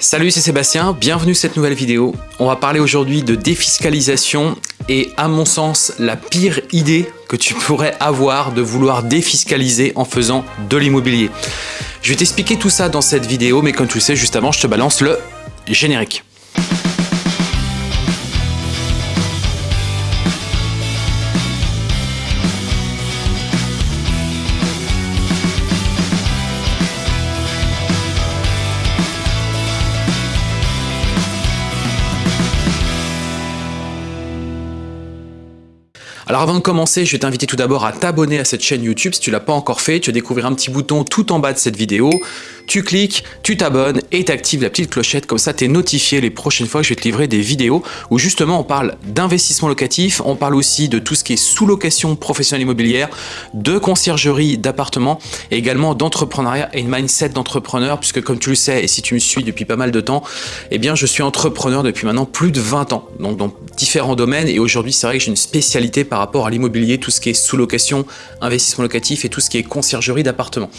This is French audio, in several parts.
Salut, c'est Sébastien, bienvenue sur cette nouvelle vidéo. On va parler aujourd'hui de défiscalisation et à mon sens, la pire idée que tu pourrais avoir de vouloir défiscaliser en faisant de l'immobilier. Je vais t'expliquer tout ça dans cette vidéo, mais comme tu le sais, juste avant, je te balance le générique. Alors avant de commencer, je vais t'inviter tout d'abord à t'abonner à cette chaîne YouTube si tu l'as pas encore fait. Tu vas découvrir un petit bouton tout en bas de cette vidéo. Tu cliques, tu t'abonnes et tu actives la petite clochette. Comme ça, tu es notifié les prochaines fois que je vais te livrer des vidéos où justement on parle d'investissement locatif, on parle aussi de tout ce qui est sous-location professionnelle immobilière, de conciergerie d'appartements et également d'entrepreneuriat et une mindset d'entrepreneur puisque comme tu le sais et si tu me suis depuis pas mal de temps, eh bien je suis entrepreneur depuis maintenant plus de 20 ans. Donc dans différents domaines et aujourd'hui c'est vrai que j'ai une spécialité par rapport à l'immobilier, tout ce qui est sous-location, investissement locatif et tout ce qui est conciergerie d'appartements.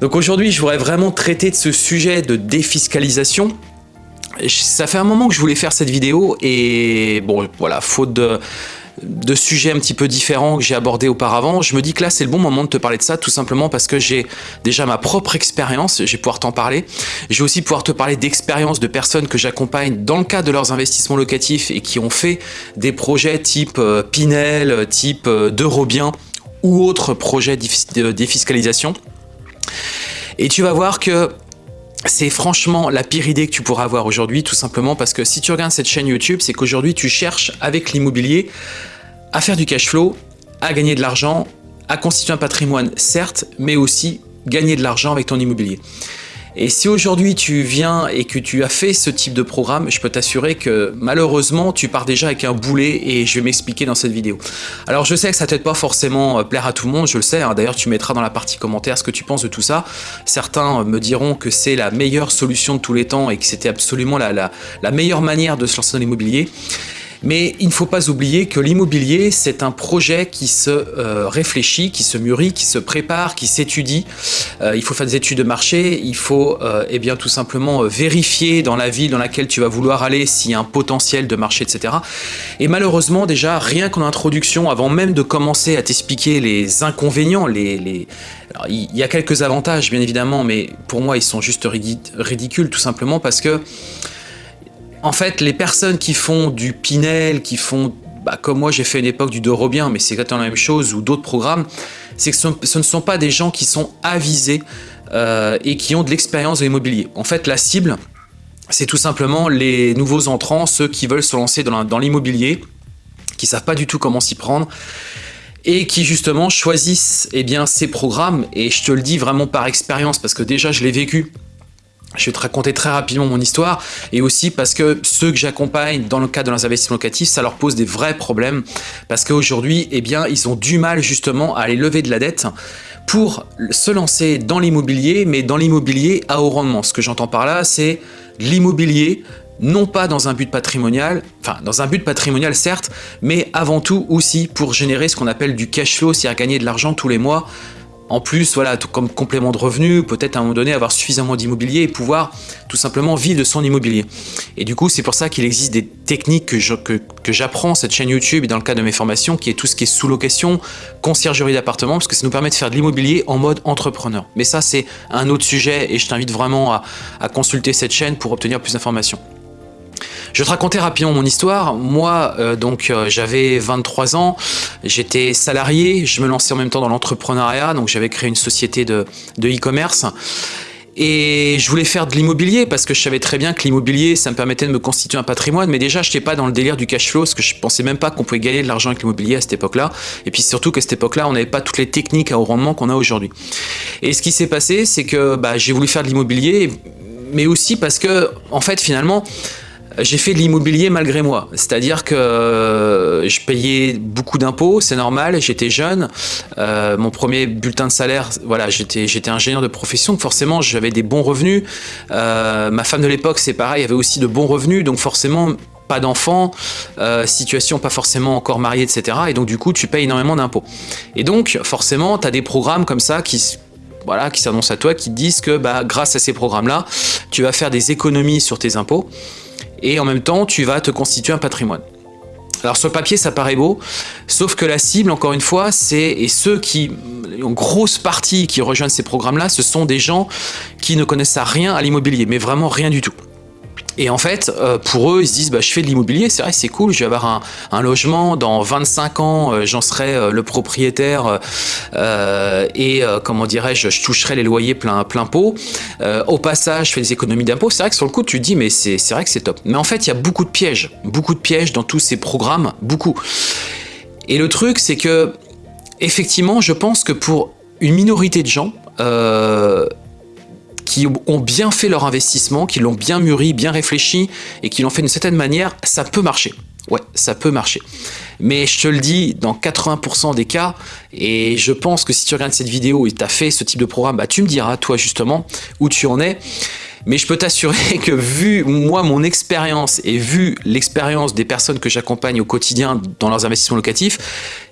Donc aujourd'hui, je voudrais vraiment traiter de ce sujet de défiscalisation. Ça fait un moment que je voulais faire cette vidéo et bon, voilà, faute de de sujets un petit peu différents que j'ai abordés auparavant, je me dis que là c'est le bon moment de te parler de ça tout simplement parce que j'ai déjà ma propre expérience, je vais pouvoir t'en parler. Je vais aussi pouvoir te parler d'expériences de personnes que j'accompagne dans le cadre de leurs investissements locatifs et qui ont fait des projets type euh, Pinel, type euh, d'Eurobien ou autres projets de défiscalisation. Et tu vas voir que c'est franchement la pire idée que tu pourras avoir aujourd'hui, tout simplement parce que si tu regardes cette chaîne YouTube, c'est qu'aujourd'hui tu cherches avec l'immobilier à faire du cash flow, à gagner de l'argent, à constituer un patrimoine certes, mais aussi gagner de l'argent avec ton immobilier. Et si aujourd'hui tu viens et que tu as fait ce type de programme, je peux t'assurer que malheureusement tu pars déjà avec un boulet et je vais m'expliquer dans cette vidéo. Alors je sais que ça peut-être pas forcément euh, plaire à tout le monde, je le sais, hein. d'ailleurs tu mettras dans la partie commentaire ce que tu penses de tout ça. Certains me diront que c'est la meilleure solution de tous les temps et que c'était absolument la meilleure manière de se lancer dans l'immobilier. Mais il ne faut pas oublier que l'immobilier, c'est un projet qui se euh, réfléchit, qui se mûrit, qui se prépare, qui s'étudie. Euh, il faut faire des études de marché, il faut euh, eh bien, tout simplement vérifier dans la ville dans laquelle tu vas vouloir aller s'il y a un potentiel de marché, etc. Et malheureusement, déjà, rien qu'en introduction, avant même de commencer à t'expliquer les inconvénients, les, les... il y a quelques avantages, bien évidemment, mais pour moi, ils sont juste ridicules, tout simplement parce que en fait, les personnes qui font du Pinel, qui font, bah, comme moi j'ai fait une époque du Dorobien, mais c'est exactement la même chose, ou d'autres programmes, c'est que ce, ne sont pas des gens qui sont avisés euh, et qui ont de l'expérience de l'immobilier. En fait, la cible, c'est tout simplement les nouveaux entrants, ceux qui veulent se lancer dans l'immobilier, qui savent pas du tout comment s'y prendre, et qui justement choisissent eh bien, ces programmes, et je te le dis vraiment par expérience, parce que déjà je l'ai vécu, je vais te raconter très rapidement mon histoire et aussi parce que ceux que j'accompagne dans le cadre de leurs investissements locatifs, ça leur pose des vrais problèmes parce qu'aujourd'hui, eh bien, ils ont du mal justement à aller lever de la dette pour se lancer dans l'immobilier, mais dans l'immobilier à haut rendement. Ce que j'entends par là, c'est l'immobilier non pas dans un but patrimonial, enfin dans un but patrimonial certes, mais avant tout aussi pour générer ce qu'on appelle du cash flow, c'est-à-dire gagner de l'argent tous les mois en plus, voilà, comme complément de revenu, peut-être à un moment donné avoir suffisamment d'immobilier et pouvoir tout simplement vivre de son immobilier. Et du coup, c'est pour ça qu'il existe des techniques que j'apprends que, cette chaîne YouTube et dans le cadre de mes formations, qui est tout ce qui est sous-location, conciergerie d'appartement, parce que ça nous permet de faire de l'immobilier en mode entrepreneur. Mais ça, c'est un autre sujet et je t'invite vraiment à consulter cette chaîne pour obtenir plus d'informations. Je vais te raconter rapidement mon histoire. Moi, euh, donc, euh, j'avais 23 ans, j'étais salarié, je me lançais en même temps dans l'entrepreneuriat, donc j'avais créé une société de e-commerce. et je voulais faire de l'immobilier parce que je savais très bien que l'immobilier, ça me permettait de me constituer un patrimoine. Mais déjà, je n'étais pas dans le délire du cash flow parce que je pensais même pas qu'on pouvait gagner de l'argent avec l'immobilier à cette époque-là. Et puis surtout qu'à cette époque-là, on n'avait pas toutes les techniques à haut rendement qu'on a aujourd'hui. Et ce qui s'est passé, c'est que bah, j'ai voulu faire de l'immobilier, mais aussi parce que, en fait, finalement, j'ai fait de l'immobilier malgré moi. C'est-à-dire que euh, je payais beaucoup d'impôts, c'est normal, j'étais jeune. Euh, mon premier bulletin de salaire, voilà, j'étais ingénieur de profession, forcément j'avais des bons revenus. Euh, ma femme de l'époque, c'est pareil, avait aussi de bons revenus, donc forcément pas d'enfants, situation pas forcément encore mariée, etc. Et donc du coup, tu payes énormément d'impôts. Et donc, forcément, tu as des programmes comme ça qui, voilà, qui s'annoncent à toi, qui te disent que bah, grâce à ces programmes-là, tu vas faire des économies sur tes impôts et en même temps, tu vas te constituer un patrimoine. Alors sur le papier, ça paraît beau, sauf que la cible, encore une fois, c'est et ceux qui, en grosse partie qui rejoignent ces programmes-là, ce sont des gens qui ne connaissent rien à l'immobilier, mais vraiment rien du tout. Et en fait, euh, pour eux, ils se disent bah, je fais de l'immobilier, c'est vrai, c'est cool, je vais avoir un, logement, dans 25 ans, euh, j'en serai euh, le propriétaire et, comment dirais-je, je toucherai les loyers plein, plein pot. au passage, je fais des économies d'impôts. C'est vrai que sur le coup, tu te dis mais c'est vrai que c'est top. Mais en fait, il y a beaucoup de pièges, beaucoup de pièges dans tous ces programmes, beaucoup. Et le truc, c'est que, effectivement, je pense que pour une minorité de gens, qui ont bien fait leur investissement, qui l'ont bien mûri, bien réfléchi et qui l'ont fait d'une certaine manière, ça peut marcher. Ouais, ça peut marcher. Mais je te le dis, dans 80% des cas, et je pense que si tu regardes cette vidéo et tu as fait ce type de programme, bah, tu me diras, toi justement, où tu en es. Mais je peux t'assurer que vu moi, mon expérience et vu l'expérience des personnes que j'accompagne au quotidien dans leurs investissements locatifs,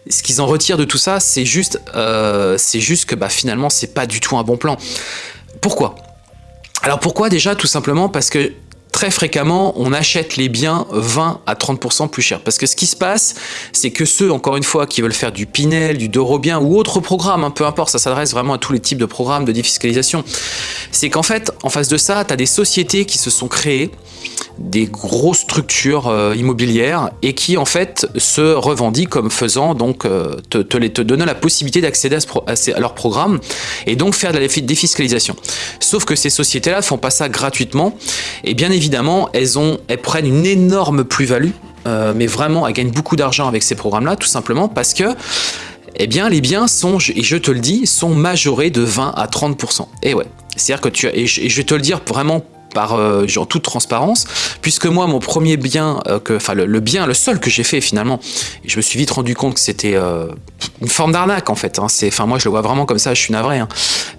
ce qu'ils en retirent de tout ça, c'est juste, euh, juste que bah, finalement, c'est pas du tout un bon plan. Pourquoi? Alors pourquoi déjà? Tout simplement parce que très fréquemment, on achète les biens 20 à 30% plus cher. Parce que ce qui se passe, c'est que ceux, encore une fois, qui veulent faire du Pinel, du Dorobien ou autre programme, hein, peu importe, ça s'adresse vraiment à tous les types de programmes de défiscalisation, c'est qu'en fait, en face de ça, tu as des sociétés qui se sont créées, des grosses structures euh, immobilières et qui en fait se revendiquent comme faisant donc euh, te, te, la possibilité d'accéder à, leur programme et donc faire de la défiscalisation. Sauf que ces sociétés-là font pas ça gratuitement et bien évidemment elles, ont, elles prennent une énorme plus-value euh, mais vraiment elles gagnent beaucoup d'argent avec ces programmes-là tout simplement parce que eh bien les biens sont, et je te le dis, sont majorés de 20 à 30%. Et ouais, c'est-à-dire que tu et je vais te le dire vraiment par euh, en toute transparence, puisque moi mon premier bien, euh, que, enfin le, bien, le seul que j'ai fait finalement, je me suis vite rendu compte que c'était euh, une forme d'arnaque en fait. Hein, enfin moi je le vois vraiment comme ça, je suis navré, hein,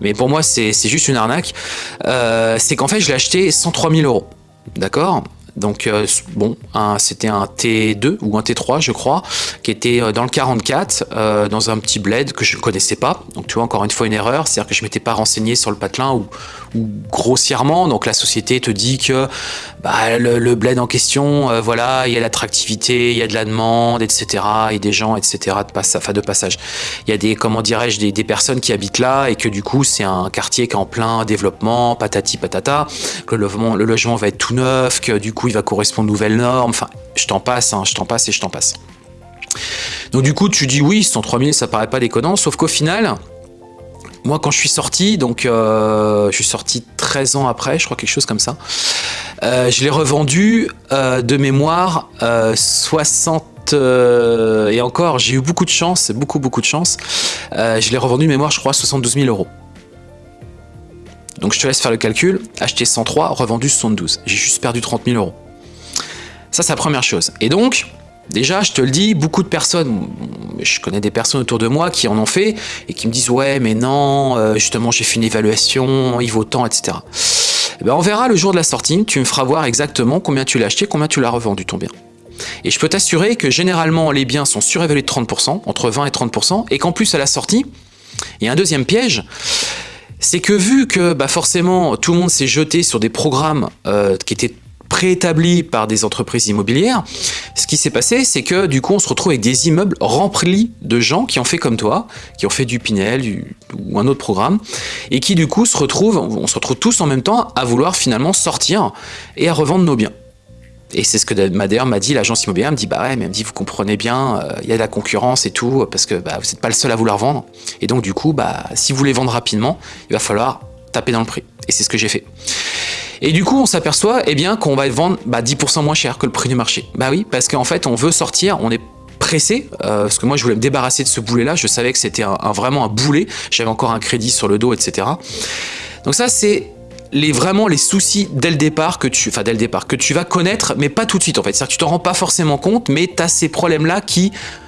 mais pour moi c'est juste une arnaque. c'est qu'en fait je l'ai acheté 103 000 euros, d'accord? Donc euh, bon, c'était un T2 ou un T3 je crois, qui était euh, dans le 44, euh, dans un petit bled que je ne connaissais pas. Donc tu vois encore une fois une erreur, c'est-à-dire que je m'étais pas renseigné sur le patelin ou, grossièrement. Donc la société te dit que bah, le, bled en question, voilà, il y a l'attractivité, il y a de la demande, etc. Et des gens, etc. de, de passage. Il y a des, comment dirais-je, des, des, personnes qui habitent là et que du coup c'est un quartier qui est en plein développement, patati patata, que le logement, le logement va être tout neuf, que du coup il va correspondre aux nouvelles normes, enfin, je t'en passe, hein, je t'en passe et je t'en passe. Donc du coup, tu dis oui, 103 000, ça paraît pas déconnant, sauf qu'au final, moi quand je suis sorti, donc euh, je suis sorti 13 ans après, je crois quelque chose comme ça, euh, je l'ai revendu euh, de mémoire 60 et encore, j'ai eu beaucoup de chance, beaucoup beaucoup de chance. je l'ai revendu de mémoire, je crois, 72 000 euros. Donc je te laisse faire le calcul, acheter 103, revendu 72. J'ai juste perdu 30 000 euros. Ça, c'est la première chose. Et donc, déjà, je te le dis, beaucoup de personnes, je connais des personnes autour de moi qui en ont fait et qui me disent « Ouais, mais non, euh, justement, j'ai fait une évaluation, il vaut tant, etc. » eh ben, On verra le jour de la sortie, tu me feras voir exactement combien tu l'as acheté, combien tu l'as revendu ton bien. Et je peux t'assurer que généralement, les biens sont surévalués de 30%, entre 20 et 30%, et qu'en plus, à la sortie, il y a un deuxième piège, c'est que vu que bah forcément tout le monde s'est jeté sur des programmes euh, qui étaient préétablis par des entreprises immobilières, ce qui s'est passé, c'est que du coup, on se retrouve avec des immeubles remplis de gens qui ont fait comme toi, qui ont fait du Pinel ou un autre programme, et qui du coup se retrouvent, on se retrouve tous en même temps à vouloir finalement sortir et à revendre nos biens. Et c'est ce que d'ailleurs m'a dit l'agence immobilière, elle me dit bah ouais, mais elle me dit vous comprenez bien, euh, il y a de la concurrence et tout, parce que bah, vous n'êtes pas le seul à vouloir vendre. Et donc du coup, bah, si vous voulez vendre rapidement, il va falloir taper dans le prix. Et c'est ce que j'ai fait. Et du coup, on s'aperçoit eh bien qu'on va vendre bah, 10% moins cher que le prix du marché. Bah oui, parce qu'en fait, on veut sortir, on est pressé, euh, parce que moi je voulais me débarrasser de ce boulet là, je savais que c'était vraiment un boulet, j'avais encore un crédit sur le dos, etc. Donc ça c'est vraiment les soucis dès le départ que tu, enfin dès le départ, que tu vas connaître, mais pas tout de suite en fait. C'est-à-dire que tu t'en rends pas forcément compte, mais tu as ces problèmes-là qui euh,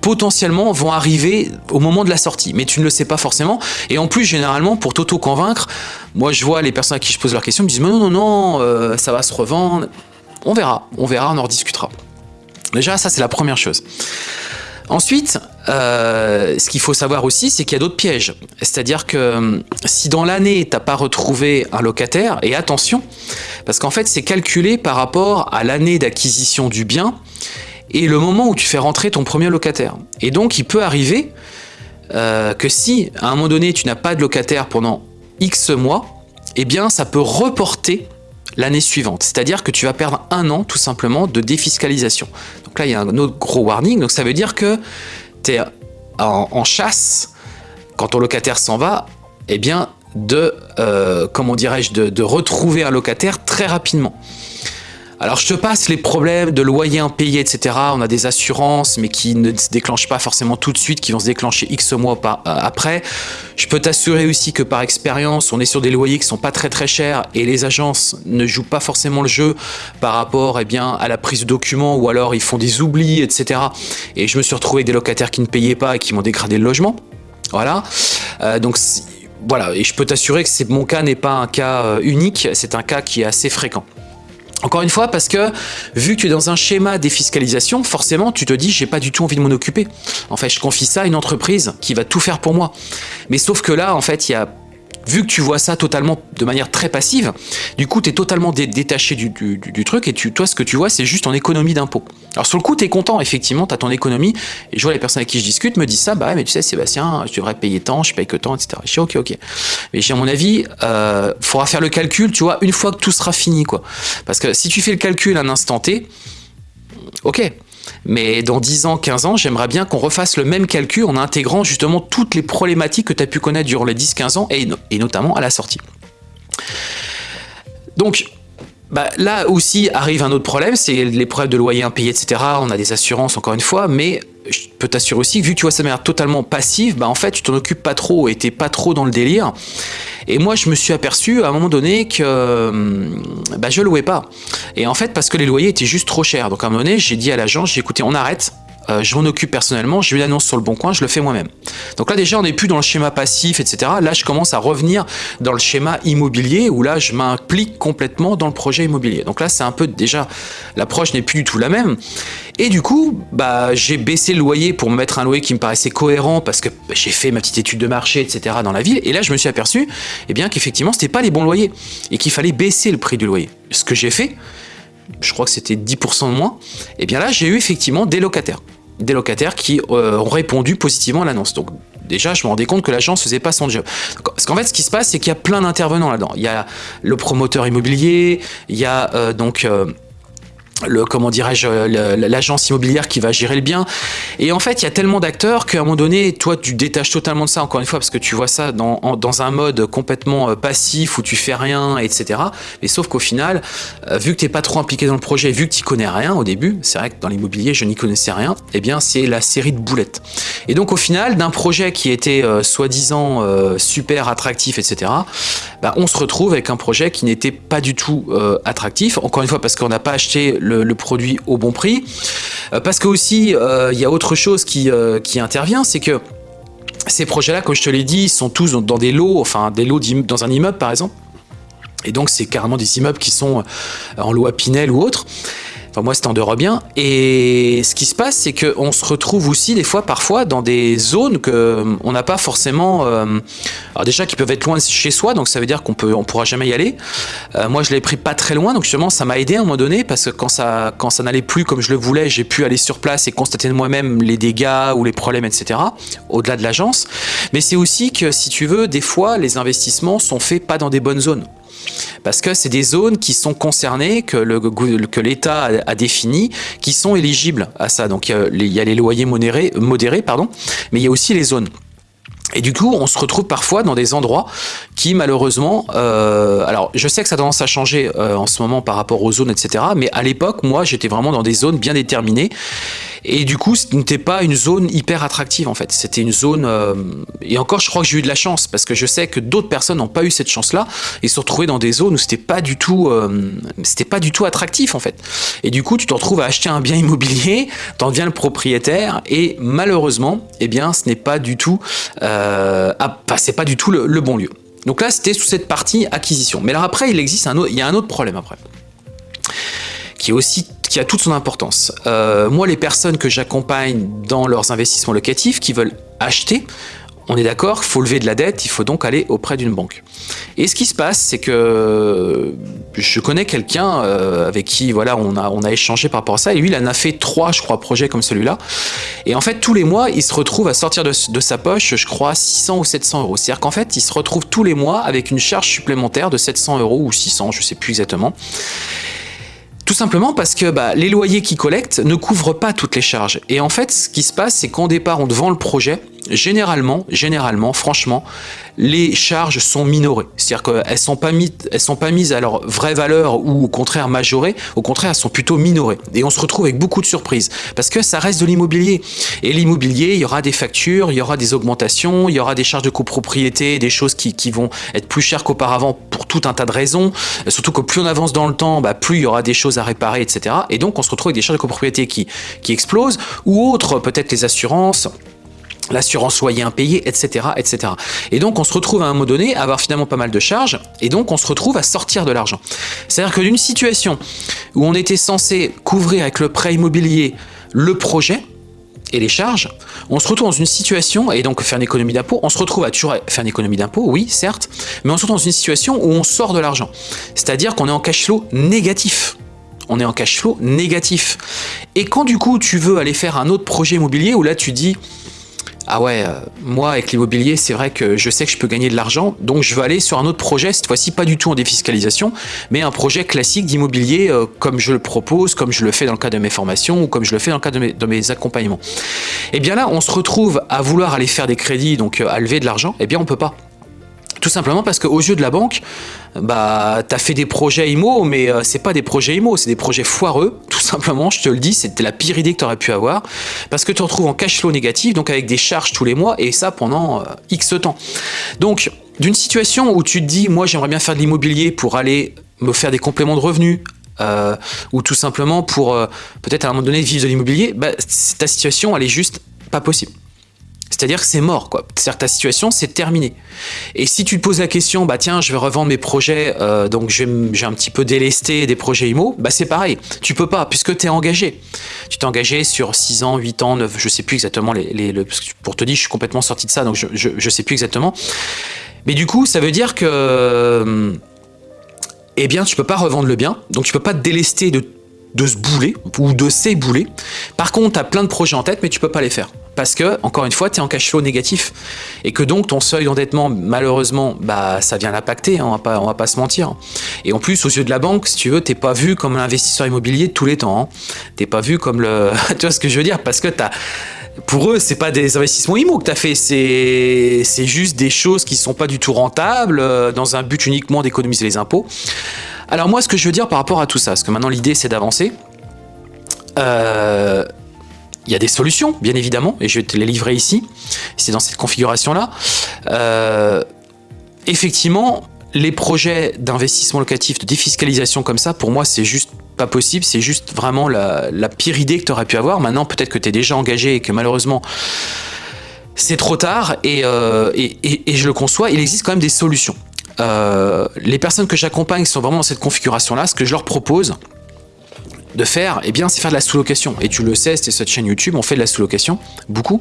potentiellement vont arriver au moment de la sortie, mais tu ne le sais pas forcément. Et en plus, généralement, pour t'auto-convaincre, moi je vois les personnes à qui je pose leur question me disent non, non, non, euh, ça va se revendre. On verra, on verra, on en rediscutera. Déjà, ça c'est la première chose. Ensuite, euh, ce qu'il faut savoir aussi, c'est qu'il y a d'autres pièges. C'est-à-dire que euh, si dans l'année, tu n'as pas retrouvé un locataire, et attention, parce qu'en fait, c'est calculé par rapport à l'année d'acquisition du bien et le moment où tu fais rentrer ton premier locataire. Et donc, il peut arriver euh, que si, à un moment donné, tu n'as pas de locataire pendant X mois, eh bien, ça peut reporter l'année suivante. C'est-à-dire que tu vas perdre un an, tout simplement, de défiscalisation. Donc là, il y a un autre gros warning. Donc ça veut dire que tu es en, chasse, quand ton locataire s'en va, eh bien, de, euh, comment dirais-je, de retrouver un locataire très rapidement. Alors je te passe les problèmes de loyer impayé, etc. On a des assurances, mais qui ne se déclenchent pas forcément tout de suite, qui vont se déclencher X mois euh, après. Je peux t'assurer aussi que par expérience, on est sur des loyers qui sont pas très très chers et les agences ne jouent pas forcément le jeu par rapport eh bien, à la prise de documents ou alors ils font des oublis, etc. Et je me suis retrouvé avec des locataires qui ne payaient pas et qui m'ont dégradé le logement. Voilà. Euh, donc voilà, et je peux t'assurer que mon cas n'est pas un cas euh, unique, c'est un cas qui est assez fréquent. Encore une fois, parce que vu que tu es dans un schéma défiscalisation, forcément, tu te dis, j'ai pas du tout envie de m'en occuper. En fait, je confie ça à une entreprise qui va tout faire pour moi. Mais sauf que là, en fait, il y a vu que tu vois ça totalement de manière très passive, du coup, tu es totalement détaché du, truc et tu, toi, ce que tu vois, c'est juste en économie d'impôt. Alors, sur le coup, tu es content, effectivement, tu as ton économie. Et je vois les personnes avec qui je discute me disent ça, bah mais tu sais, Sébastien, je devrais payer tant, je paye que tant, etc. Je dis, ok, ok. Mais j'ai à mon avis, euh, faudra faire le calcul, tu vois, une fois que tout sera fini, quoi. Parce que si tu fais le calcul à un instant T, ok, mais dans 10 ans, 15 ans, j'aimerais bien qu'on refasse le même calcul en intégrant justement toutes les problématiques que tu as pu connaître durant les 10-15 ans et, notamment à la sortie. Donc, bah, là aussi arrive un autre problème, c'est les problèmes de loyer impayé, etc. On a des assurances encore une fois, mais je peux t'assurer aussi que vu que tu vois ça de manière totalement passive, bah en fait tu t'en occupes pas trop et t'es pas trop dans le délire. Et moi je me suis aperçu à un moment donné que bah, je louais pas. Et en fait parce que les loyers étaient juste trop chers. Donc à un moment donné j'ai dit à l'agence, j'ai écouté on arrête, euh, je m'en occupe personnellement, j'ai eu l'annonce sur le bon coin, je le fais moi-même. Donc là déjà on n'est plus dans le schéma passif, etc. Là je commence à revenir dans le schéma immobilier où là je m'implique complètement dans le projet immobilier. Donc là c'est un peu déjà, l'approche n'est plus du tout la même. Et du coup, bah, j'ai baissé le loyer pour me mettre un loyer qui me paraissait cohérent parce que j'ai fait ma petite étude de marché, etc. dans la ville. Et là, je me suis aperçu eh bien qu'effectivement, pas les bons loyers et qu'il fallait baisser le prix du loyer. Ce que j'ai fait, je crois que c'était 10% de moins, et eh bien là, j'ai eu effectivement des locataires des locataires qui euh, ont répondu positivement à l'annonce. Donc déjà, je me rendais compte que l'agence faisait pas son job. Parce qu'en fait, ce qui se passe, c'est qu'il y a plein d'intervenants là-dedans. Il y a le promoteur immobilier, il y a euh, donc... Euh, le comment dirais-je l'agence immobilière qui va gérer le bien. Et en fait il y a tellement d'acteurs qu'à un moment donné toi tu détaches totalement de ça encore une fois parce que tu vois ça dans, dans un mode complètement euh, passif où tu fais rien etc mais sauf qu'au final euh, vu que tu n'es pas trop impliqué dans le projet vu que tu connais rien au début c'est vrai que dans l'immobilier je n'y connaissais rien et eh bien c'est la série de boulettes. Et donc au final d'un projet qui était euh, soi-disant super attractif etc bah, on se retrouve avec un projet qui n'était pas du tout attractif. Encore une fois parce qu'on n'a pas acheté le le, produit au bon prix. Euh, parce que aussi, euh, il y a autre chose qui, euh, qui intervient, c'est que ces projets-là, comme je te l'ai dit, sont tous dans des lots, enfin des lots dans un immeuble par exemple. Et donc c'est carrément des immeubles qui sont en loi Pinel ou autre. Enfin, moi, en Eurobien. Et ce qui se passe, c'est qu'on se retrouve aussi, des fois, parfois, dans des zones qu'on euh, n'a pas forcément... Euh, alors déjà, qui peuvent être loin de chez soi, donc ça veut dire qu'on peut, on pourra jamais y aller. Euh, moi, je l'ai pris pas très loin, donc justement, ça m'a aidé à un moment donné, parce que quand ça, quand ça n'allait plus comme je le voulais, j'ai pu aller sur place et constater de moi-même les dégâts ou les problèmes, etc., au-delà de l'agence. Mais c'est aussi que, si tu veux, des fois, les investissements sont faits pas dans des bonnes zones parce que c'est des zones qui sont concernées, que l'État a, définies, qui sont éligibles à ça. Donc il y a les, loyers modérés, modérés, mais il y a aussi les zones. Et du coup, on se retrouve parfois dans des endroits qui, malheureusement, euh, alors je sais que ça a tendance à changer euh, en ce moment par rapport aux zones, etc. Mais à l'époque, moi, j'étais vraiment dans des zones bien déterminées. Et du coup, ce n'était pas une zone hyper attractive, en fait. C'était une zone... Euh, et encore, je crois que j'ai eu de la chance, parce que je sais que d'autres personnes n'ont pas eu cette chance-là, et se retrouvaient dans des zones où c'était pas du tout... c'était pas du tout attractif, en fait. Et du coup, tu te retrouves à acheter un bien immobilier, t'en deviens le propriétaire, et malheureusement, eh bien, ce n'est pas du tout... ah, c'est pas du tout le, bon lieu. Donc là, c'était sous cette partie acquisition. Mais alors après, il existe un autre, il y a un autre problème après, qui aussi qui a toute son importance. Euh, moi, les personnes que j'accompagne dans leurs investissements locatifs qui veulent acheter, on est d'accord, il faut lever de la dette, il faut donc aller auprès d'une banque. Et ce qui se passe, c'est que je connais quelqu'un euh, avec qui voilà, on a, échangé par rapport à ça, et lui, il en a fait trois, je crois, projets comme celui-là. Et en fait, tous les mois, il se retrouve à sortir de, sa poche, je crois, 600 ou 700 euros. C'est-à-dire qu'en fait, il se retrouve tous les mois avec une charge supplémentaire de 700 euros ou 600, je sais plus exactement. Tout simplement parce que bah, les loyers qu'ils collectent ne couvrent pas toutes les charges. Et en fait, ce qui se passe, c'est qu'au départ, on te vend le projet. Généralement, généralement, franchement, les charges sont minorées. C'est-à-dire qu'elles elles sont pas mises à leur vraie valeur ou au contraire majorées. Au contraire, elles sont plutôt minorées. Et on se retrouve avec beaucoup de surprises parce que ça reste de l'immobilier. Et l'immobilier, il y aura des factures, il y aura des augmentations, il y aura des charges de copropriété, des choses qui, qui vont être plus chères qu'auparavant pour tout un tas de raisons. Surtout que plus on avance dans le temps, bah, plus il y aura des choses à réparer, etc. Et donc, on se retrouve avec des charges de copropriété qui, qui explosent ou autres, peut-être les assurances l'assurance loyer impayé, etc., etc. Et donc, on se retrouve à un moment donné à avoir finalement pas mal de charges, et donc on se retrouve à sortir de l'argent. C'est-à-dire que d'une situation où on était censé couvrir avec le prêt immobilier le projet, et les charges, on se retrouve dans une situation, et donc faire une économie d'impôt, on se retrouve à toujours faire une économie d'impôt, oui, certes, mais on se retrouve dans une situation où on sort de l'argent. C'est-à-dire qu'on est en cash flow négatif on est en cash flow négatif. Et quand du coup tu veux aller faire un autre projet immobilier où là tu dis ah ouais, euh, moi avec l'immobilier, c'est vrai que je sais que je peux gagner de l'argent, donc je veux aller sur un autre projet, cette fois-ci pas du tout en défiscalisation, mais un projet classique d'immobilier euh, comme je le propose, comme je le fais dans le cadre de mes formations ou comme je le fais dans le cadre de mes, de mes accompagnements. Et eh bien là, on se retrouve à vouloir aller faire des crédits, donc euh, à lever de l'argent, et eh bien on peut pas. Tout simplement parce qu'aux yeux de la banque, bah, tu as fait des projets IMO, mais ce c'est pas des projets IMO, c'est des projets foireux, tout simplement, je te le dis, c'était la pire idée que tu aurais pu avoir, parce que tu te retrouves en cash flow négatif, donc avec des charges tous les mois, et ça pendant X temps. Donc, d'une situation où tu te dis, moi j'aimerais bien faire de l'immobilier pour aller me faire des compléments de revenus, euh, ou tout simplement pour euh, peut-être à un moment donné vivre de l'immobilier, bah, ta situation elle est juste pas possible. C'est-à-dire que c'est mort, quoi. C'est-à-dire ta situation, c'est terminé. Et si tu te poses la question, bah tiens, je vais revendre mes projets, euh, donc j'ai un petit peu délesté des projets IMO, bah c'est pareil. Tu peux pas, puisque tu es engagé. Tu t'es engagé sur 6 ans, 8 ans, 9, je sais plus exactement, les, pour te dire, je suis complètement sorti de ça, donc je, je, sais plus exactement. Mais du coup, ça veut dire que... eh bien, tu peux pas revendre le bien, donc tu peux pas te délester de, de ce boulet, ou de ces boulets. Par contre, tu as plein de projets en tête, mais tu peux pas les faire parce que, encore une fois, tu es en cash flow négatif. Et que donc ton seuil d'endettement, malheureusement, bah, ça vient l'impacter, hein, on va pas, va pas se mentir. Et en plus, aux yeux de la banque, si tu veux, t'es pas vu comme un investisseur immobilier de tous les temps. Hein. T'es pas vu comme le... tu vois ce que je veux dire? Parce que as pour eux, c'est pas des investissements IMO que tu as fait, c'est juste des choses qui sont pas du tout rentables, euh, dans un but uniquement d'économiser les impôts. Alors moi, ce que je veux dire par rapport à tout ça, parce que maintenant l'idée c'est d'avancer, euh, il y a des solutions, bien évidemment, et je vais te les livrer ici. C'est dans cette configuration-là. Euh, effectivement, les projets d'investissement locatif, de défiscalisation comme ça, pour moi, c'est juste pas possible. C'est juste vraiment la, pire idée que tu aurais pu avoir. Maintenant, peut-être que tu es déjà engagé et que malheureusement, c'est trop tard. Euh, et, je le conçois, il existe quand même des solutions. Euh, les personnes que j'accompagne sont vraiment dans cette configuration-là. Ce que je leur propose, de faire, eh bien, c'est faire de la sous-location. Et tu le sais, c'est cette chaîne YouTube, on fait de la sous-location, beaucoup.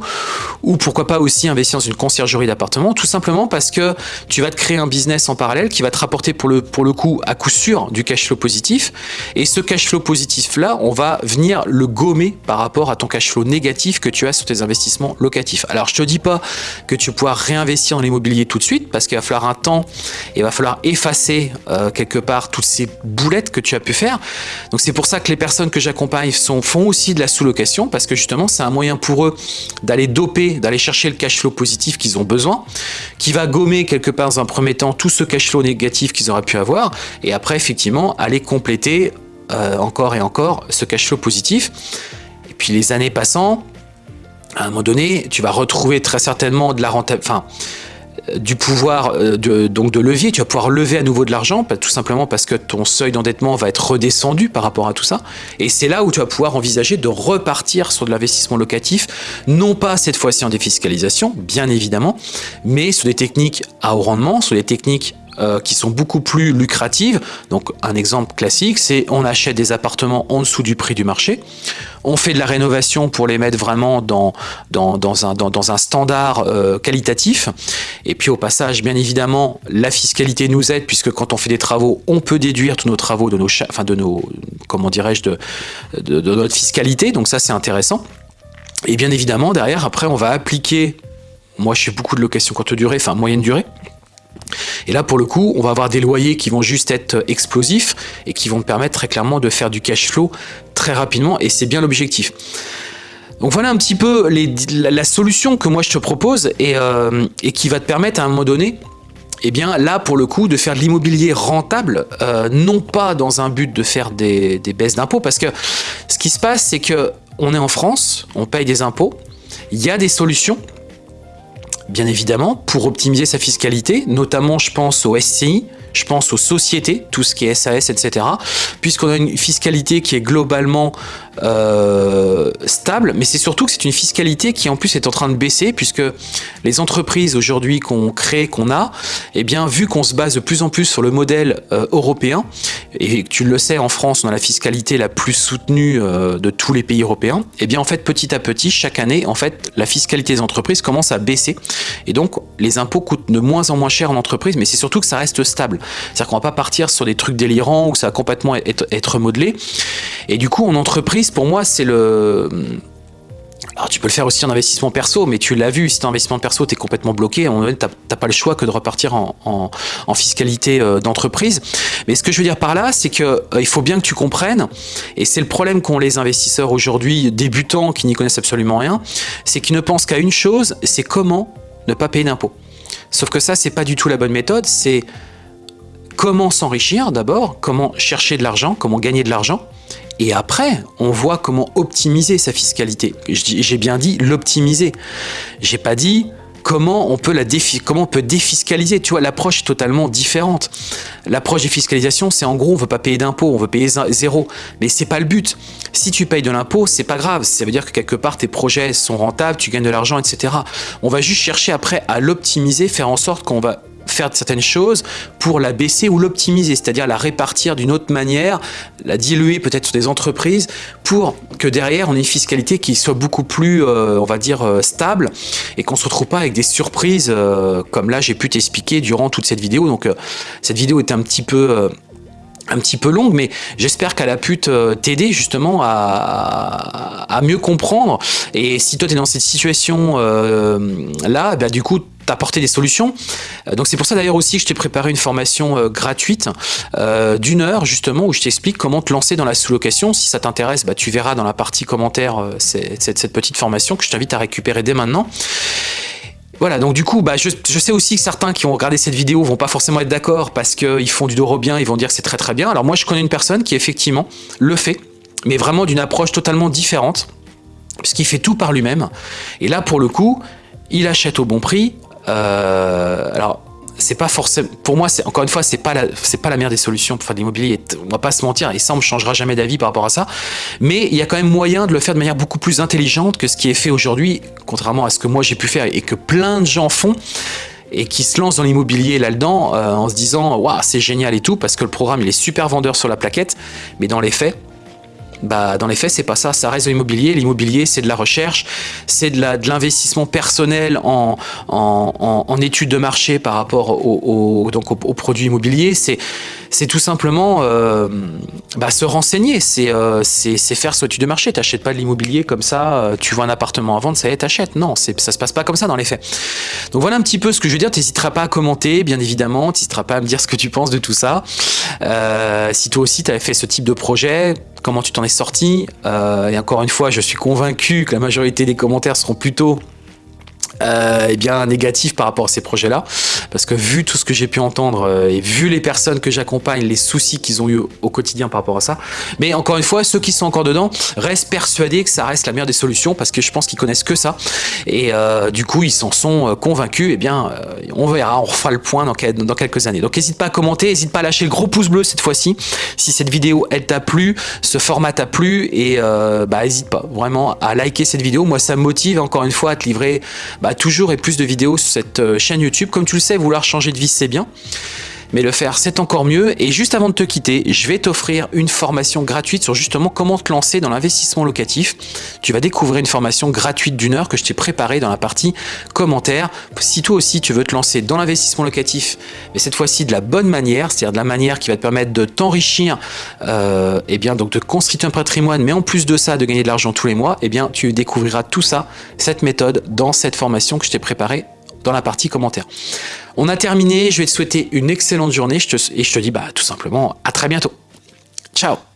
Ou pourquoi pas aussi investir dans une conciergerie d'appartement, tout simplement parce que tu vas te créer un business en parallèle qui va te rapporter pour le, pour le coup, à coup sûr, du cash flow positif. Et ce cash flow positif-là, on va venir le gommer par rapport à ton cash flow négatif que tu as sur tes investissements locatifs. Alors, je te dis pas que tu pourras réinvestir dans l'immobilier tout de suite, parce qu'il va falloir un temps, et il va falloir effacer euh, quelque part toutes ces boulettes que tu as pu faire. Donc, c'est pour ça que les personnes que j'accompagne font aussi de la sous-location parce que justement, c'est un moyen pour eux d'aller doper, d'aller chercher le cash flow positif qu'ils ont besoin, qui va gommer quelque part dans un premier temps tout ce cash flow négatif qu'ils auraient pu avoir et après, effectivement, aller compléter euh, encore et encore ce cash flow positif. Et puis les années passant, à un moment donné, tu vas retrouver très certainement de la rentabilité, du pouvoir euh, de, donc de levier, tu vas pouvoir lever à nouveau de l'argent, tout simplement parce que ton seuil d'endettement va être redescendu par rapport à tout ça. Et c'est là où tu vas pouvoir envisager de repartir sur de l'investissement locatif, non pas cette fois-ci en défiscalisation, bien évidemment, mais sur des techniques à haut rendement, sur des techniques euh, qui sont beaucoup plus lucratives. Donc un exemple classique, c'est on achète des appartements en dessous du prix du marché, on fait de la rénovation pour les mettre vraiment dans, dans, un, dans, un, standard euh, qualitatif. Et puis au passage, bien évidemment, la fiscalité nous aide puisque quand on fait des travaux, on peut déduire tous nos travaux de nos, enfin de nos comment dirais-je, de, de, notre fiscalité. Donc ça, c'est intéressant. Et bien évidemment, derrière, après, on va appliquer moi, je fais beaucoup de location courte durée, enfin moyenne durée. Et là, pour le coup, on va avoir des loyers qui vont juste être explosifs et qui vont te permettre très clairement de faire du cash flow très rapidement et c'est bien l'objectif. Donc voilà un petit peu la, solution que moi je te propose euh, et, qui va te permettre à un moment donné eh bien là pour le coup de faire de l'immobilier rentable, euh, non pas dans un but de faire des, des baisses d'impôts, parce que ce qui se passe c'est que on est en France, on paye des impôts, il y a des solutions, bien évidemment, pour optimiser sa fiscalité, notamment je pense au SCI, je pense aux sociétés, tout ce qui est SAS, etc. Puisqu'on a une fiscalité qui est globalement euh, stable, mais c'est surtout que c'est une fiscalité qui en plus est en train de baisser, puisque les entreprises aujourd'hui qu'on crée, qu'on a, eh bien vu qu'on se base de plus en plus sur le modèle euh, européen, et tu le sais, en France, on a la fiscalité la plus soutenue euh, de tous les pays européens, eh bien en fait, petit à petit, chaque année, en fait, la fiscalité des entreprises commence à baisser, et donc les impôts coûtent de moins en moins cher en entreprise, mais c'est surtout que ça reste stable. C'est-à-dire qu'on va pas partir sur des trucs délirants où ça va complètement être, être modelé, et du coup, en entreprise, pour moi, c'est le... Alors tu peux le faire aussi en investissement perso, mais tu l'as vu, si tu en investissement perso, tu es complètement bloqué, tu n'as pas le choix que de repartir en, fiscalité euh, d'entreprise. Mais ce que je veux dire par là, c'est qu'il euh, il faut bien que tu comprennes, et c'est le problème qu'ont les investisseurs aujourd'hui, débutants, qui n'y connaissent absolument rien, c'est qu'ils ne pensent qu'à une chose, c'est comment ne pas payer d'impôts. Sauf que ça, c'est pas du tout la bonne méthode, c'est comment s'enrichir d'abord, comment chercher de l'argent, comment gagner de l'argent, et après, on voit comment optimiser sa fiscalité. J'ai bien dit l'optimiser. J'ai pas dit comment on peut défiscaliser. Tu vois, l'approche est totalement différente. L'approche des fiscalisations, c'est en gros, on veut pas payer d'impôts, on veut payer zéro. Mais c'est pas le but. Si tu payes de l'impôt, c'est pas grave. Ça veut dire que quelque part, tes projets sont rentables, tu gagnes de l'argent, etc. On va juste chercher après à l'optimiser, faire en sorte qu'on va faire certaines choses pour la baisser ou l'optimiser, c'est-à-dire la répartir d'une autre manière, la diluer peut-être sur des entreprises pour que derrière on ait une fiscalité qui soit beaucoup plus, euh, on va dire, euh, stable et qu'on se retrouve pas avec des surprises euh, comme là j'ai pu t'expliquer durant toute cette vidéo. Donc cette vidéo est un petit peu un petit peu longue, mais j'espère qu'elle a pu t'aider justement à, mieux comprendre. Et si toi tu es dans cette situation là, bah, du coup apporter des solutions. Euh, donc c'est pour ça d'ailleurs aussi que je t'ai préparé une formation euh, gratuite euh, d'une heure justement où je t'explique comment te lancer dans la sous-location. Si ça t'intéresse, bah, tu verras dans la partie commentaire cette, petite formation que je t'invite à récupérer dès maintenant. Voilà, donc du coup, bah, je, sais aussi que certains qui ont regardé cette vidéo vont pas forcément être d'accord parce qu'ils font du doro bien, ils vont dire que c'est très très bien. Alors moi, je connais une personne qui effectivement le fait, mais vraiment d'une approche totalement différente, puisqu'il fait tout par lui-même. Et là, pour le coup, il achète au bon prix, euh, alors, c'est pas forcément pour moi encore une fois c'est pas la c'est pas la meilleure des solutions pour faire de l'immobilier. On va pas se mentir et ça on ne changera jamais d'avis par rapport à ça. Mais il y a quand même moyen de le faire de manière beaucoup plus intelligente que ce qui est fait aujourd'hui contrairement à ce que moi j'ai pu faire et que plein de gens font et qui se lancent dans l'immobilier là-dedans euh, en se disant waouh c'est génial et tout parce que le programme il est super vendeur sur la plaquette. Mais dans les faits bah, dans les faits, c'est pas ça. Ça reste de l'immobilier. L'immobilier, c'est de la recherche, c'est de l'investissement personnel en, en, en, études de marché par rapport au, donc aux produits immobiliers. C'est tout simplement euh, bah, se renseigner. Euh, c'est faire ce étude de marché. Tu n'achètes pas de l'immobilier comme ça. Euh, tu vois un appartement à vendre, ça y est, t'achètes. Non, ça se passe pas comme ça dans les faits. Donc voilà un petit peu ce que je veux dire. Tu n'hésiteras pas à commenter, bien évidemment. Tu n'hésiteras pas à me dire ce que tu penses de tout ça. si toi aussi, tu avais fait ce type de projet, comment tu t'en es sorti. Euh, et encore une fois, je suis convaincu que la majorité des commentaires seront plutôt euh, eh bien négatif par rapport à ces projets-là, parce que vu tout ce que j'ai pu entendre euh, et vu les personnes que j'accompagne, les soucis qu'ils ont eu au quotidien par rapport à ça, mais encore une fois, ceux qui sont encore dedans restent persuadés que ça reste la meilleure des solutions, parce que je pense qu'ils connaissent que ça, et euh, du coup ils s'en sont convaincus, et eh bien on verra, on refera le point dans, quelques années. Donc n'hésite pas à commenter, n'hésite pas à lâcher le gros pouce bleu cette fois-ci, si cette vidéo elle t'a plu, ce format t'a plu, et bah n'hésite pas vraiment à liker cette vidéo, moi ça me motive encore une fois à te livrer bah, toujours et plus de vidéos sur cette euh, chaîne YouTube. Comme tu le sais, vouloir changer de vie, c'est bien. mais le faire c'est encore mieux. Et juste avant de te quitter, je vais t'offrir une formation gratuite sur justement comment te lancer dans l'investissement locatif. Tu vas découvrir une formation gratuite d'une heure que je t'ai préparée dans la partie commentaires. Si toi aussi tu veux te lancer dans l'investissement locatif, mais cette fois-ci de la bonne manière, c'est-à-dire de la manière qui va te permettre de t'enrichir, euh, et bien donc de construire un patrimoine, mais en plus de ça de gagner de l'argent tous les mois, et bien tu découvriras tout ça, cette méthode dans cette formation que je t'ai préparée dans la partie commentaires. On a terminé, je vais te souhaiter une excellente journée et je te dis bah, tout simplement à très bientôt. Ciao